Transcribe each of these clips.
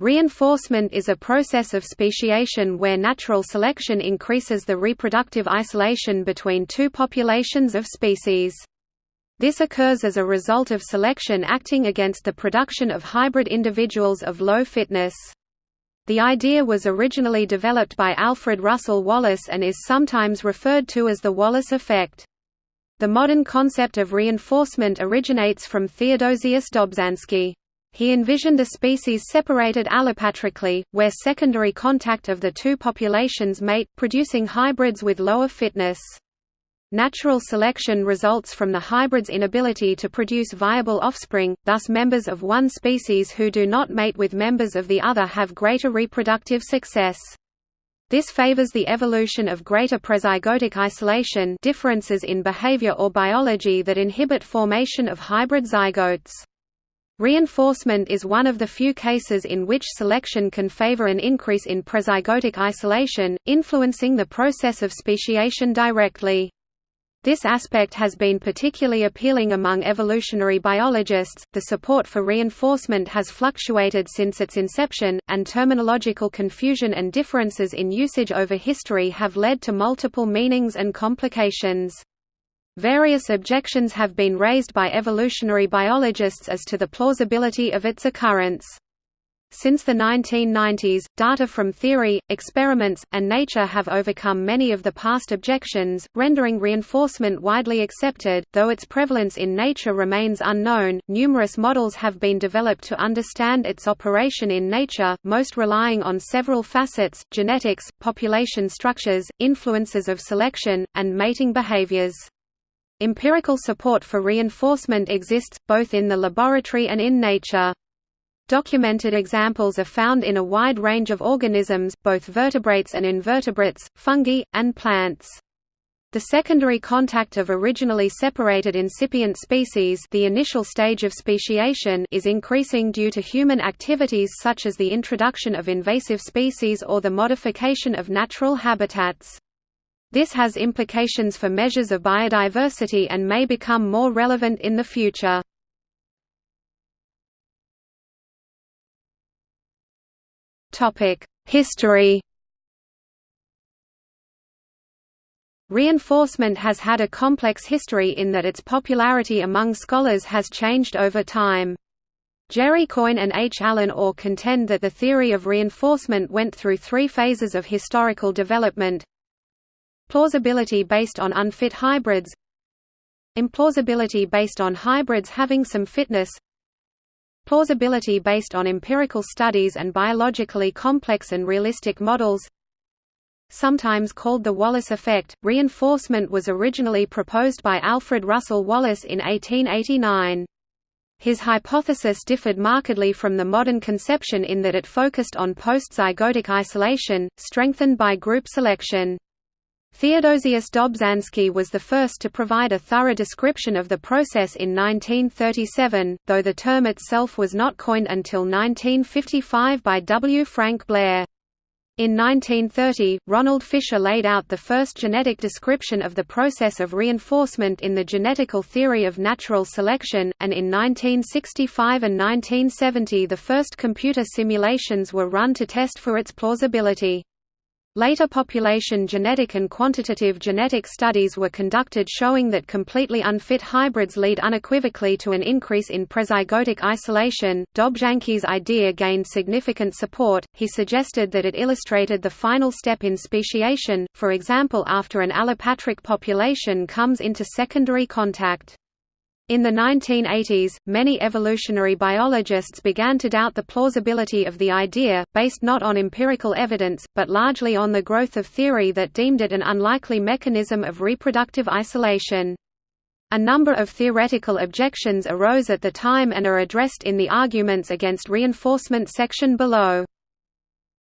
Reinforcement is a process of speciation where natural selection increases the reproductive isolation between two populations of species. This occurs as a result of selection acting against the production of hybrid individuals of low fitness. The idea was originally developed by Alfred Russel Wallace and is sometimes referred to as the Wallace effect. The modern concept of reinforcement originates from Theodosius Dobzhansky. He envisioned a species separated allopatrically, where secondary contact of the two populations mate, producing hybrids with lower fitness. Natural selection results from the hybrid's inability to produce viable offspring, thus members of one species who do not mate with members of the other have greater reproductive success. This favors the evolution of greater prezygotic isolation differences in behavior or biology that inhibit formation of hybrid zygotes. Reinforcement is one of the few cases in which selection can favor an increase in prezygotic isolation, influencing the process of speciation directly. This aspect has been particularly appealing among evolutionary biologists. The support for reinforcement has fluctuated since its inception, and terminological confusion and differences in usage over history have led to multiple meanings and complications. Various objections have been raised by evolutionary biologists as to the plausibility of its occurrence. Since the 1990s, data from theory, experiments, and nature have overcome many of the past objections, rendering reinforcement widely accepted. Though its prevalence in nature remains unknown, numerous models have been developed to understand its operation in nature, most relying on several facets genetics, population structures, influences of selection, and mating behaviors. Empirical support for reinforcement exists, both in the laboratory and in nature. Documented examples are found in a wide range of organisms, both vertebrates and invertebrates, fungi, and plants. The secondary contact of originally separated incipient species the initial stage of speciation is increasing due to human activities such as the introduction of invasive species or the modification of natural habitats. This has implications for measures of biodiversity and may become more relevant in the future. History Reinforcement has had a complex history in that its popularity among scholars has changed over time. Jerry Coyne and H. Allen Orr contend that the theory of reinforcement went through three phases of historical development Plausibility based on unfit hybrids Implausibility based on hybrids having some fitness Plausibility based on empirical studies and biologically complex and realistic models Sometimes called the Wallace effect, reinforcement was originally proposed by Alfred Russel Wallace in 1889. His hypothesis differed markedly from the modern conception in that it focused on post-zygotic isolation, strengthened by group selection. Theodosius Dobzhansky was the first to provide a thorough description of the process in 1937, though the term itself was not coined until 1955 by W. Frank Blair. In 1930, Ronald Fisher laid out the first genetic description of the process of reinforcement in the genetical theory of natural selection, and in 1965 and 1970 the first computer simulations were run to test for its plausibility. Later population genetic and quantitative genetic studies were conducted showing that completely unfit hybrids lead unequivocally to an increase in prezygotic isolation. Dobzhansky's idea gained significant support. He suggested that it illustrated the final step in speciation, for example after an allopatric population comes into secondary contact. In the 1980s, many evolutionary biologists began to doubt the plausibility of the idea, based not on empirical evidence, but largely on the growth of theory that deemed it an unlikely mechanism of reproductive isolation. A number of theoretical objections arose at the time and are addressed in the arguments against reinforcement section below.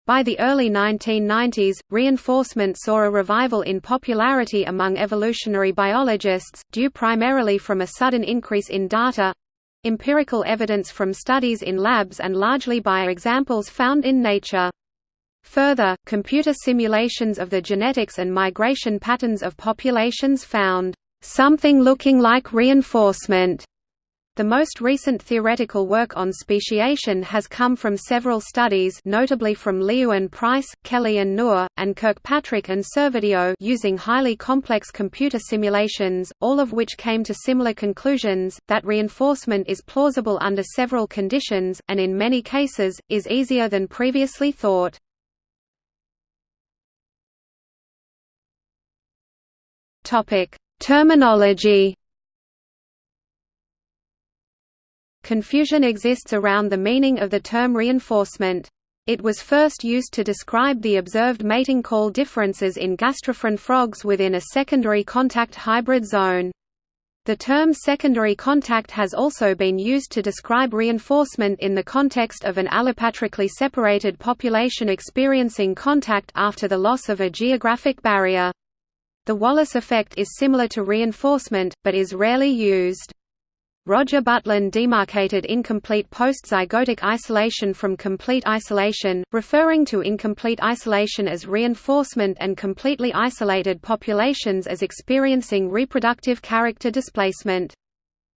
By the early 1990s, reinforcement saw a revival in popularity among evolutionary biologists, due primarily from a sudden increase in data—empirical evidence from studies in labs and largely by examples found in nature. Further, computer simulations of the genetics and migration patterns of populations found something looking like reinforcement The most recent theoretical work on speciation has come from several studies notably from Liu and Price, Kelly and Noor, and Kirkpatrick and Servedio using highly complex computer simulations, all of which came to similar conclusions, that reinforcement is plausible under several conditions, and in many cases, is easier than previously thought. Terminology Confusion exists around the meaning of the term reinforcement. It was first used to describe the observed mating call differences in Gastrophryne frogs within a secondary contact hybrid zone. The term secondary contact has also been used to describe reinforcement in the context of an allopatrically separated population experiencing contact after the loss of a geographic barrier. The Wallace effect is similar to reinforcement, but is rarely used. Roger Butlin demarcated incomplete post-zygotic isolation from complete isolation, referring to incomplete isolation as reinforcement and completely isolated populations as experiencing reproductive character displacement.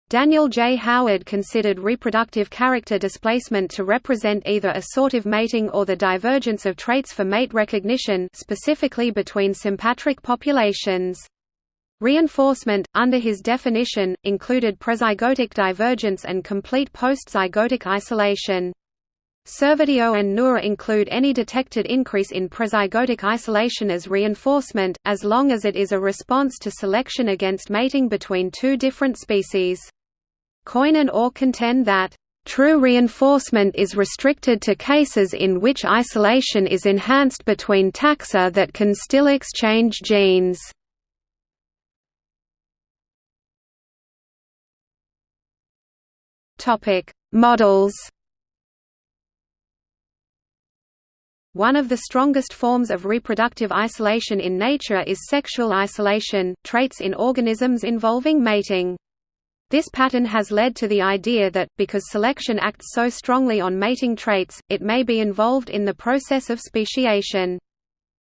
Daniel J. Howard considered reproductive character displacement to represent either assortive mating or the divergence of traits for mate recognition specifically between sympatric populations. Reinforcement, under his definition, included prezygotic divergence and complete post-zygotic isolation. Servedio and Noor include any detected increase in prezygotic isolation as reinforcement, as long as it is a response to selection against mating between two different species. Coyne and Orr contend that True reinforcement is restricted to cases in which isolation is enhanced between taxa that can still exchange genes. Topic: Models. One of the strongest forms of reproductive isolation in nature is sexual isolation, traits in organisms involving mating. This pattern has led to the idea that, because selection acts so strongly on mating traits, it may be involved in the process of speciation.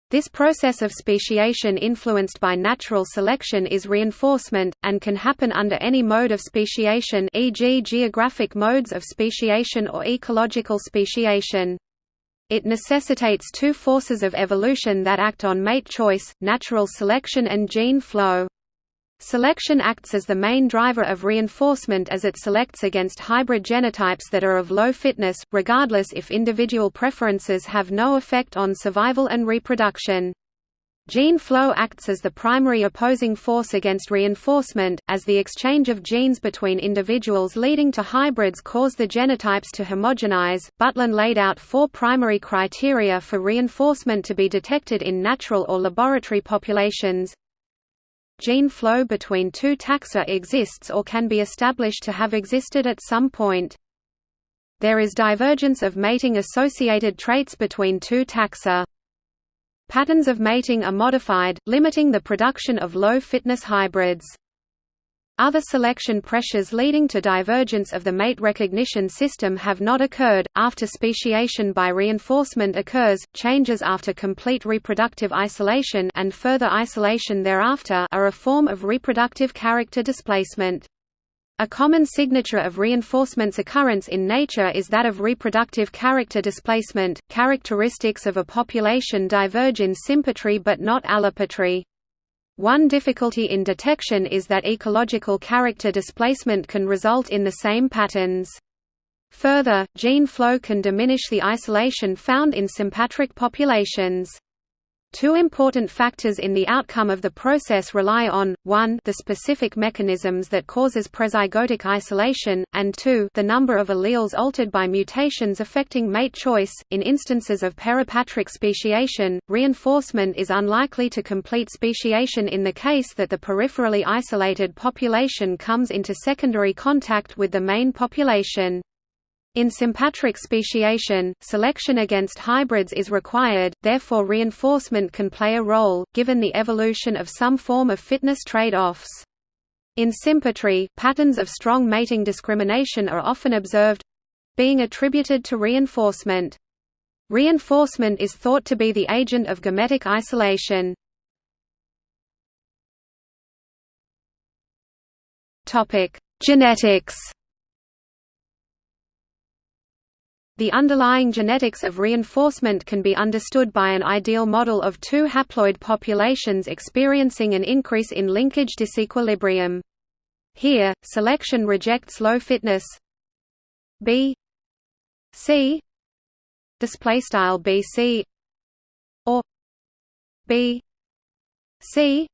This process of speciation influenced by natural selection is reinforcement, and can happen under any mode of speciation e.g. geographic modes of speciation or ecological speciation. It necessitates two forces of evolution that act on mate choice, natural selection and gene flow. Selection acts as the main driver of reinforcement as it selects against hybrid genotypes that are of low fitness, regardless if individual preferences have no effect on survival and reproduction. Gene flow acts as the primary opposing force against reinforcement, as the exchange of genes between individuals leading to hybrids cause the genotypes to homogenize. Butlin laid out four primary criteria for reinforcement to be detected in natural or laboratory populations Gene flow between two taxa exists or can be established to have existed at some point. There is divergence of mating-associated traits between two taxa. Patterns of mating are modified, limiting the production of low-fitness hybrids. Other selection pressures leading to divergence of the mate recognition system have not occurred. After speciation by reinforcement occurs, changes after complete reproductive isolation and further isolation thereafter are a form of reproductive character displacement. A common signature of reinforcement's occurrence in nature is that of reproductive character displacement. Characteristics of a population diverge in sympatry but not allopatry. One difficulty in detection is that ecological character displacement can result in the same patterns. Further, gene flow can diminish the isolation found in sympatric populations. Two important factors in the outcome of the process rely on, 1 the specific mechanisms that causes prezygotic isolation, and 2 the number of alleles altered by mutations affecting mate choice. In instances of peripatric speciation, reinforcement is unlikely to complete speciation in the case that the peripherally isolated population comes into secondary contact with the main population. In sympatric speciation, selection against hybrids is required, therefore reinforcement can play a role, given the evolution of some form of fitness trade-offs. In sympatry, patterns of strong mating discrimination are often observed—being attributed to reinforcement. Reinforcement is thought to be the agent of gametic isolation. Genetics The underlying genetics of reinforcement can be understood by an ideal model of two haploid populations experiencing an increase in linkage disequilibrium. Here, selection rejects low fitness. B. C. Display style BC or B. C.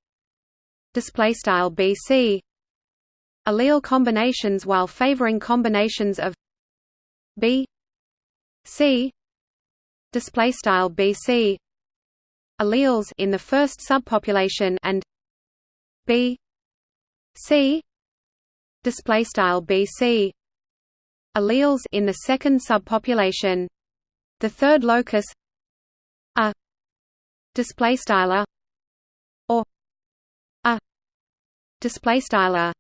Display style BC allele combinations while favoring combinations of B C. Display style BC alleles in the first subpopulation and B. C. Display style BC alleles in the second subpopulation. The third locus a. Display style or a. Display style a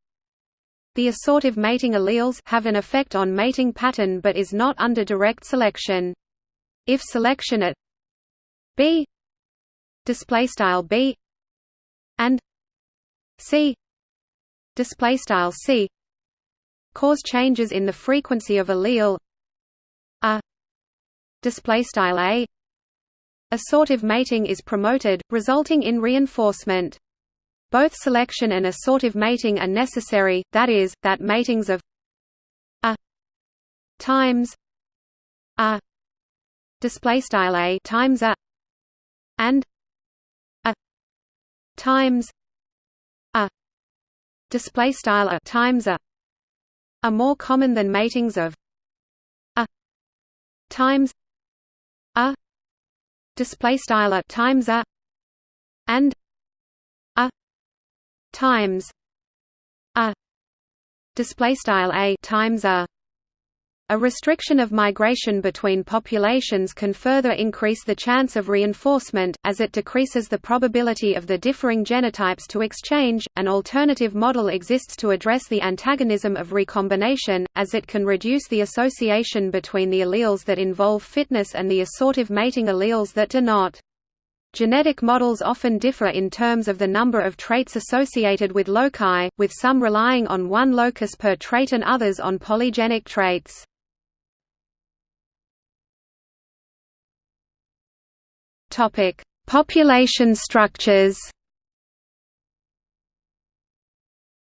the assortive mating alleles have an effect on mating pattern but is not under direct selection. If selection at B display style B and C display style C cause changes in the frequency of allele A display style A assortive mating is promoted resulting in reinforcement both selection and assortive mating are necessary, that is, that matings of a times a display style a times a and a times a display style a times a are more common than matings of a times a display style a times a and times a display style a times a a restriction of migration between populations can further increase the chance of reinforcement, as it decreases the probability of the differing genotypes to exchange. An alternative model exists to address the antagonism of recombination, as it can reduce the association between the alleles that involve fitness and the assortive mating alleles that do not. Genetic models often differ in terms of the number of traits associated with loci, with some relying on one locus per trait and others on polygenic traits. Population structures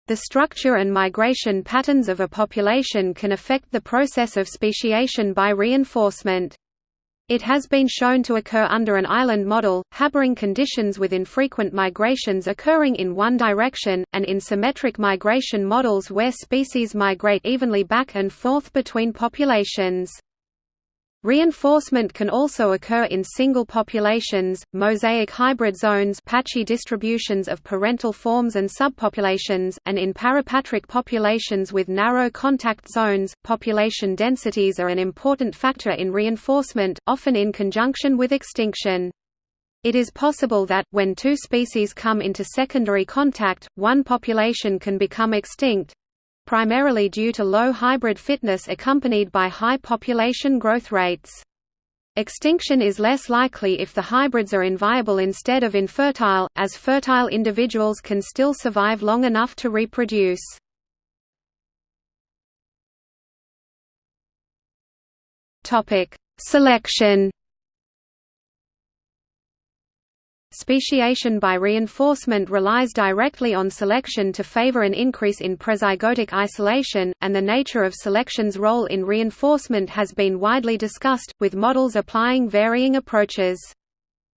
The structure and migration patterns of a population can affect the process of speciation by reinforcement. It has been shown to occur under an island model, harboring conditions with infrequent migrations occurring in one direction, and in symmetric migration models where species migrate evenly back and forth between populations. Reinforcement can also occur in single populations, mosaic hybrid zones patchy distributions of parental forms and subpopulations, and in parapatric populations with narrow contact zones. Population densities are an important factor in reinforcement, often in conjunction with extinction. It is possible that, when two species come into secondary contact, one population can become extinct, primarily due to low hybrid fitness accompanied by high population growth rates. Extinction is less likely if the hybrids are inviable instead of infertile, as fertile individuals can still survive long enough to reproduce. Selection Speciation by reinforcement relies directly on selection to favor an increase in prezygotic isolation, and the nature of selection's role in reinforcement has been widely discussed, with models applying varying approaches.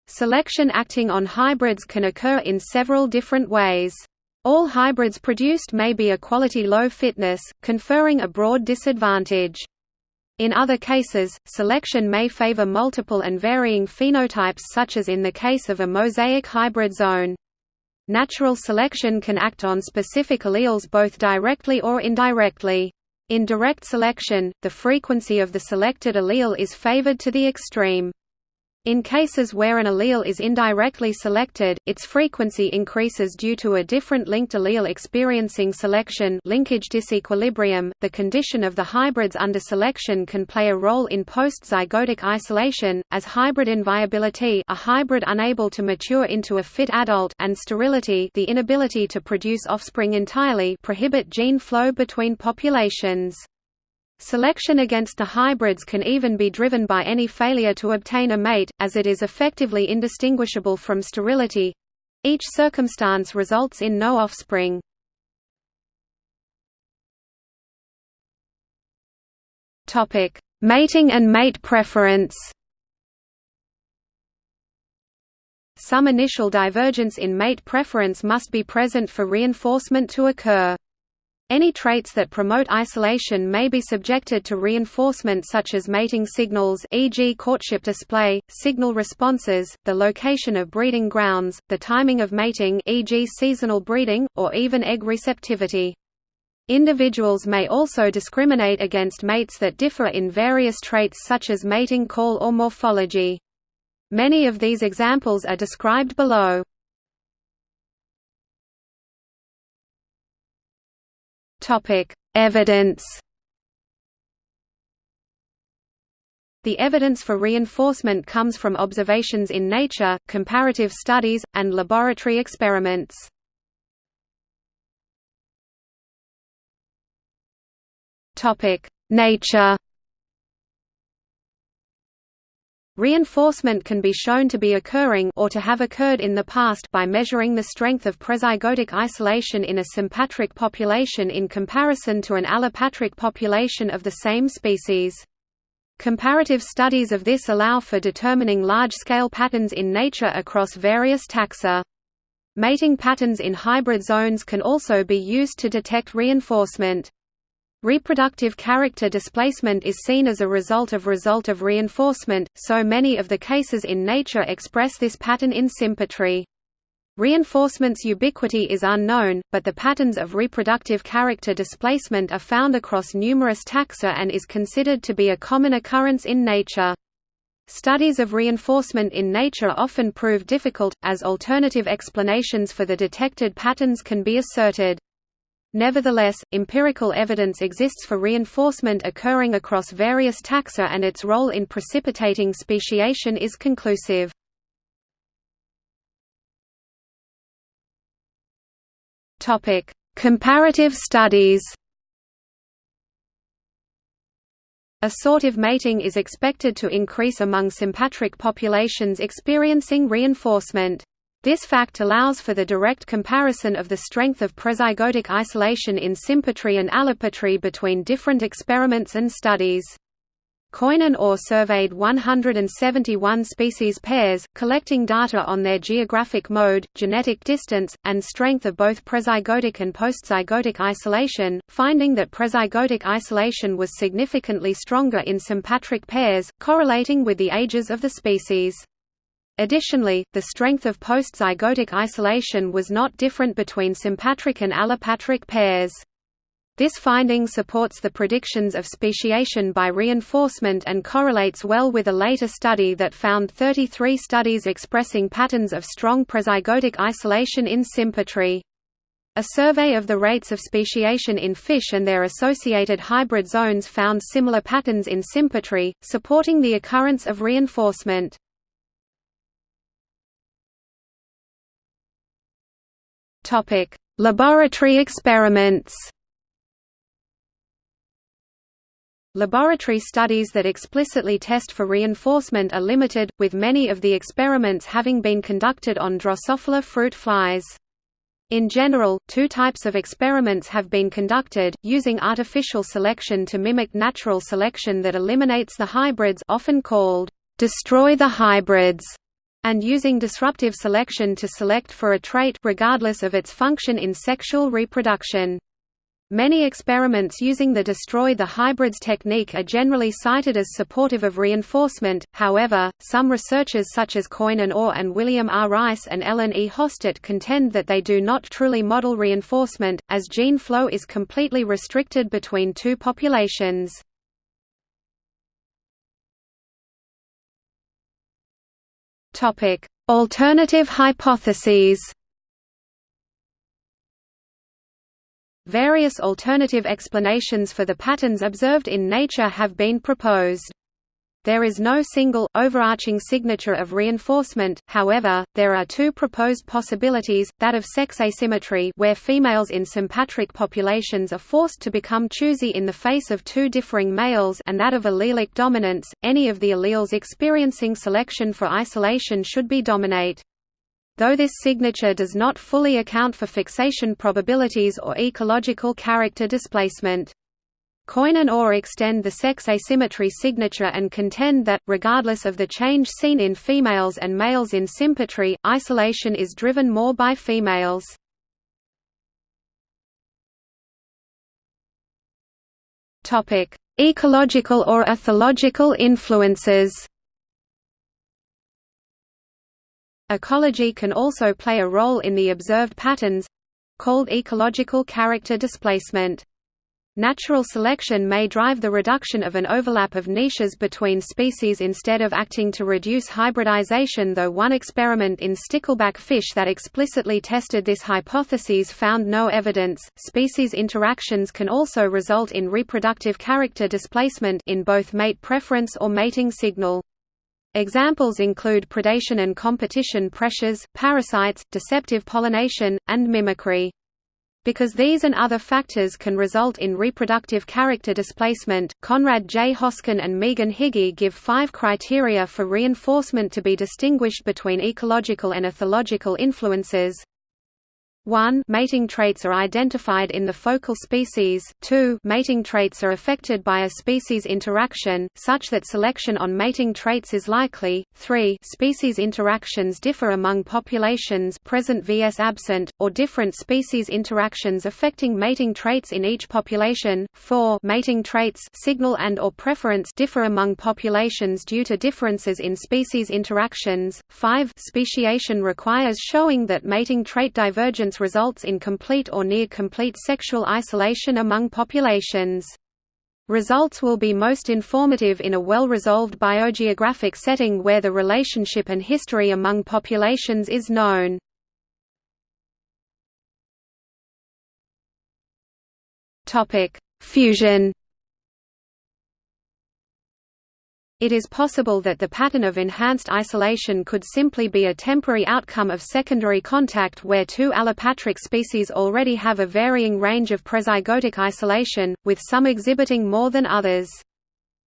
Selection acting on hybrids can occur in several different ways. All hybrids produced may be a quality low fitness, conferring a broad disadvantage. In other cases, selection may favor multiple and varying phenotypes such as in the case of a mosaic hybrid zone. Natural selection can act on specific alleles both directly or indirectly. In direct selection, the frequency of the selected allele is favored to the extreme. In cases where an allele is indirectly selected, its frequency increases due to a different linked allele experiencing selection linkage disequilibrium. The condition of the hybrids under selection can play a role in post-zygotic isolation, as hybrid inviability a hybrid unable to mature into a fit adult and sterility the inability to produce offspring entirely prohibit gene flow between populations. Selection against the hybrids can even be driven by any failure to obtain a mate, as it is effectively indistinguishable from sterility. Each circumstance results in no offspring. Topic: Mating and mate preference. Some initial divergence in mate preference must be present for reinforcement to occur. Any traits that promote isolation may be subjected to reinforcement such as mating signals e.g. courtship display, signal responses, the location of breeding grounds, the timing of mating e.g. seasonal breeding, or even egg receptivity. Individuals may also discriminate against mates that differ in various traits such as mating call or morphology. Many of these examples are described below. Evidence. The evidence for reinforcement comes from observations in nature, comparative studies, and laboratory experiments. Nature. Reinforcement can be shown to be occurring or to have occurred in the past by measuring the strength of prezygotic isolation in a sympatric population in comparison to an allopatric population of the same species. Comparative studies of this allow for determining large-scale patterns in nature across various taxa. Mating patterns in hybrid zones can also be used to detect reinforcement. Reproductive character displacement is seen as a result of result of reinforcement, so many of the cases in nature express this pattern in sympatry. Reinforcement's ubiquity is unknown, but the patterns of reproductive character displacement are found across numerous taxa and is considered to be a common occurrence in nature. Studies of reinforcement in nature often prove difficult, as alternative explanations for the detected patterns can be asserted. Nevertheless, empirical evidence exists for reinforcement occurring across various taxa and its role in precipitating speciation is conclusive. Comparative studies Assortive mating is expected to increase among sympatric populations experiencing reinforcement. This fact allows for the direct comparison of the strength of prezygotic isolation in sympatry and allopatry between different experiments and studies. Coyne and Orr surveyed 171 species pairs, collecting data on their geographic mode, genetic distance, and strength of both prezygotic and postzygotic isolation, finding that prezygotic isolation was significantly stronger in sympatric pairs, correlating with the ages of the species. Additionally, the strength of postzygotic isolation was not different between sympatric and allopatric pairs. This finding supports the predictions of speciation by reinforcement and correlates well with a later study that found 33 studies expressing patterns of strong prezygotic isolation in sympatry. A survey of the rates of speciation in fish and their associated hybrid zones found similar patterns in sympatry, supporting the occurrence of reinforcement. Topic: Laboratory experiments. Laboratory studies that explicitly test for reinforcement are limited, with many of the experiments having been conducted on Drosophila fruit flies. In general, two types of experiments have been conducted, using artificial selection to mimic natural selection that eliminates the hybrids often called, destroy the hybrids, and using disruptive selection to select for a trait regardless of its function in sexual reproduction. Many experiments using the destroy the hybrids technique are generally cited as supportive of reinforcement, however, some researchers such as Coyne and Orr and William R. Rice and Ellen E. Hostert contend that they do not truly model reinforcement, as gene flow is completely restricted between two populations. Topic: Alternative hypotheses. Various alternative explanations for the patterns observed in nature have been proposed. There is no single, overarching signature of reinforcement, however, there are two proposed possibilities, that of sex asymmetry where females in sympatric populations are forced to become choosy in the face of two differing males and that of allelic dominance, any of the alleles experiencing selection for isolation should be dominate. Though this signature does not fully account for fixation probabilities or ecological character displacement. Coyne and Orr extend the sex asymmetry signature and contend that, regardless of the change seen in females and males in sympatry, isolation is driven more by females. Ecological or ethological influences Ecology can also play a role in the observed patterns—called ecological character displacement. Natural selection may drive the reduction of an overlap of niches between species instead of acting to reduce hybridization though one experiment in stickleback fish that explicitly tested this hypothesis found no evidence. Species interactions can also result in reproductive character displacement in both mate preference or mating signal. Examples include predation and competition pressures, parasites, deceptive pollination, and mimicry. Because these and other factors can result in reproductive character displacement, Conrad J. Hoskin and Megan Higgie give five criteria for reinforcement to be distinguished between ecological and ethological influences. 1 mating traits are identified in the focal species, 2 mating traits are affected by a species interaction, such that selection on mating traits is likely, 3 species interactions differ among populations present vs absent, or different species interactions affecting mating traits in each population, 4 mating traits signal and or preference differ among populations due to differences in species interactions, 5 speciation requires showing that mating trait divergence results in complete or near-complete sexual isolation among populations. Results will be most informative in a well-resolved biogeographic setting where the relationship and history among populations is known. Fusion It is possible that the pattern of enhanced isolation could simply be a temporary outcome of secondary contact where two allopatric species already have a varying range of prezygotic isolation, with some exhibiting more than others.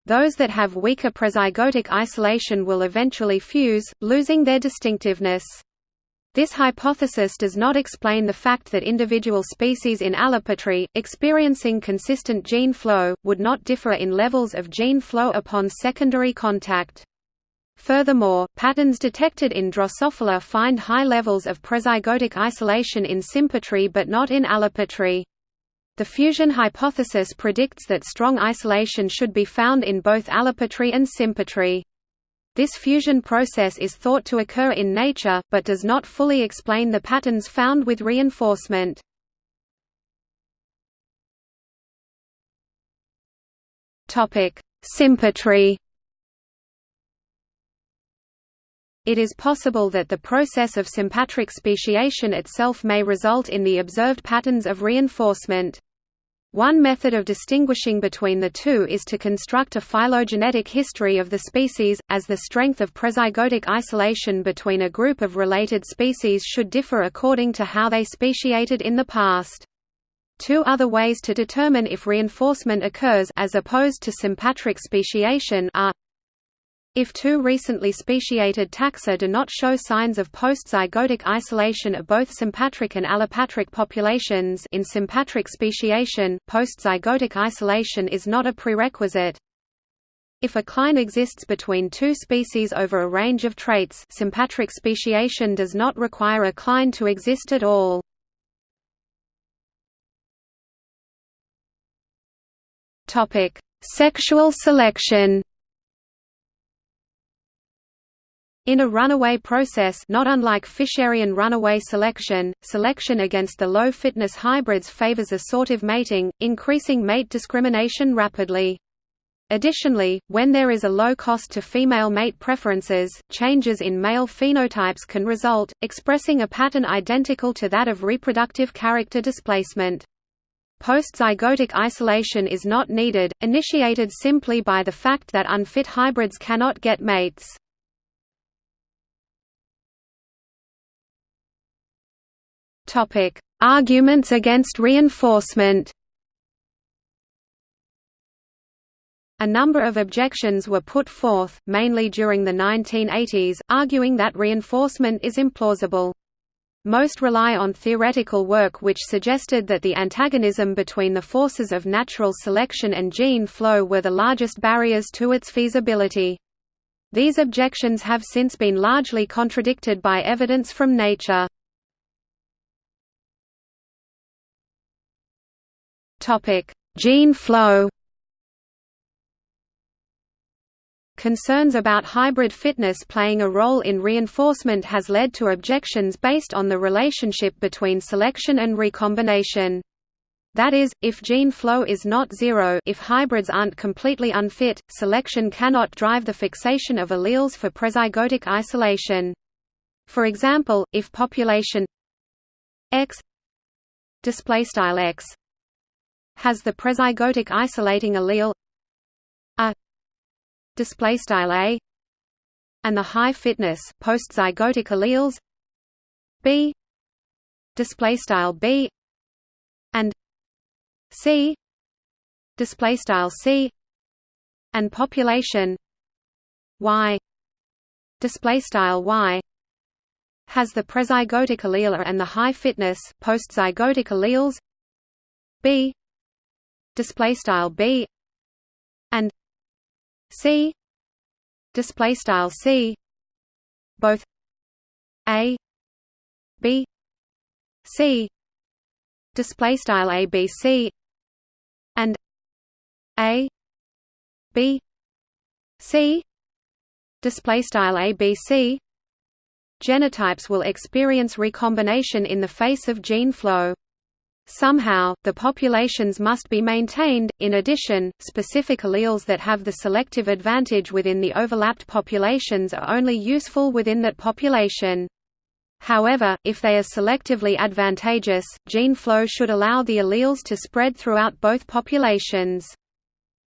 Those that have weaker prezygotic isolation will eventually fuse, losing their distinctiveness. This hypothesis does not explain the fact that individual species in allopatry, experiencing consistent gene flow, would not differ in levels of gene flow upon secondary contact. Furthermore, patterns detected in Drosophila find high levels of prezygotic isolation in sympatry but not in allopatry. The fusion hypothesis predicts that strong isolation should be found in both allopatry and sympatry. This fusion process is thought to occur in nature, but does not fully explain the patterns found with reinforcement. Sympatry It is possible that the process of sympatric speciation itself may result in the observed patterns of reinforcement. One method of distinguishing between the two is to construct a phylogenetic history of the species, as the strength of prezygotic isolation between a group of related species should differ according to how they speciated in the past. Two other ways to determine if reinforcement occurs as opposed to sympatric speciation are if two recently speciated taxa do not show signs of post-zygotic isolation of both sympatric and allopatric populations in sympatric speciation, post-zygotic isolation is not a prerequisite. If a cline exists between two species over a range of traits sympatric speciation does not require a cline to exist at all. Sexual selection In a runaway process not unlike Fisherian runaway selection, selection against the low-fitness hybrids favors assortive mating, increasing mate discrimination rapidly. Additionally, when there is a low cost to female mate preferences, changes in male phenotypes can result, expressing a pattern identical to that of reproductive character displacement. Postzygotic isolation is not needed, initiated simply by the fact that unfit hybrids cannot get mates. Topic: Arguments against reinforcement. A number of objections were put forth, mainly during the 1980s, arguing that reinforcement is implausible. Most rely on theoretical work which suggested that the antagonism between the forces of natural selection and gene flow were the largest barriers to its feasibility. These objections have since been largely contradicted by evidence from nature. Gene flow Concerns about hybrid fitness playing a role in reinforcement has led to objections based on the relationship between selection and recombination. That is, if gene flow is not zero if hybrids aren't completely unfit, selection cannot drive the fixation of alleles for prezygotic isolation. For example, if population X X has the prezygotic isolating allele A display style a and the high fitness postzygotic alleles b display style b and c display style c and population y display style y has the prezygotic allele and the high fitness postzygotic alleles b display style b and C display style C both A B C display style A B C and A B C display style A B C. Genotypes will experience recombination in the face of gene flow Somehow, the populations must be maintained. In addition, specific alleles that have the selective advantage within the overlapped populations are only useful within that population. However, if they are selectively advantageous, gene flow should allow the alleles to spread throughout both populations.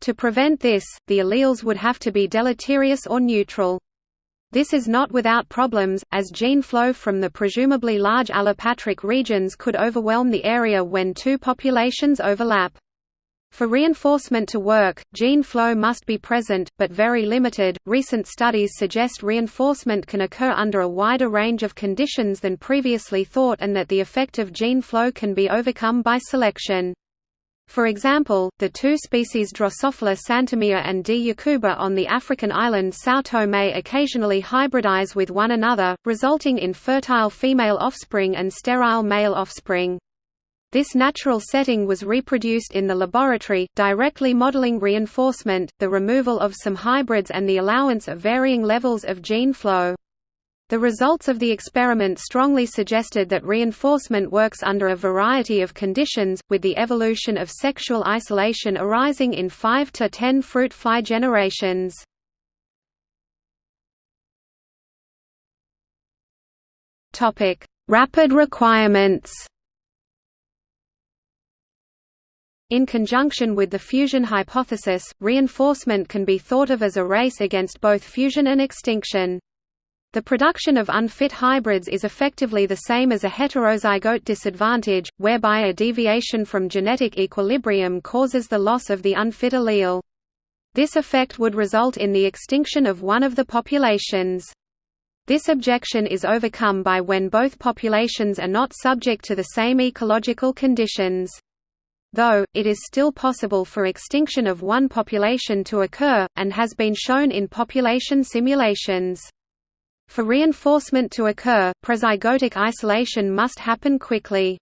To prevent this, the alleles would have to be deleterious or neutral. This is not without problems, as gene flow from the presumably large allopatric regions could overwhelm the area when two populations overlap. For reinforcement to work, gene flow must be present, but very limited. Recent studies suggest reinforcement can occur under a wider range of conditions than previously thought and that the effect of gene flow can be overcome by selection. For example, the two species Drosophila santomea and D. yakuba on the African island São Tomé occasionally hybridize with one another, resulting in fertile female offspring and sterile male offspring. This natural setting was reproduced in the laboratory, directly modeling reinforcement, the removal of some hybrids and the allowance of varying levels of gene flow. The results of the experiment strongly suggested that reinforcement works under a variety of conditions, with the evolution of sexual isolation arising in 5 to 10 fruit fly generations. Rapid requirements In conjunction with the fusion hypothesis, reinforcement can be thought of as a race against both fusion and extinction. The production of unfit hybrids is effectively the same as a heterozygote disadvantage, whereby a deviation from genetic equilibrium causes the loss of the unfit allele. This effect would result in the extinction of one of the populations. This objection is overcome by when both populations are not subject to the same ecological conditions. Though, it is still possible for extinction of one population to occur, and has been shown in population simulations. For reinforcement to occur, prezygotic isolation must happen quickly.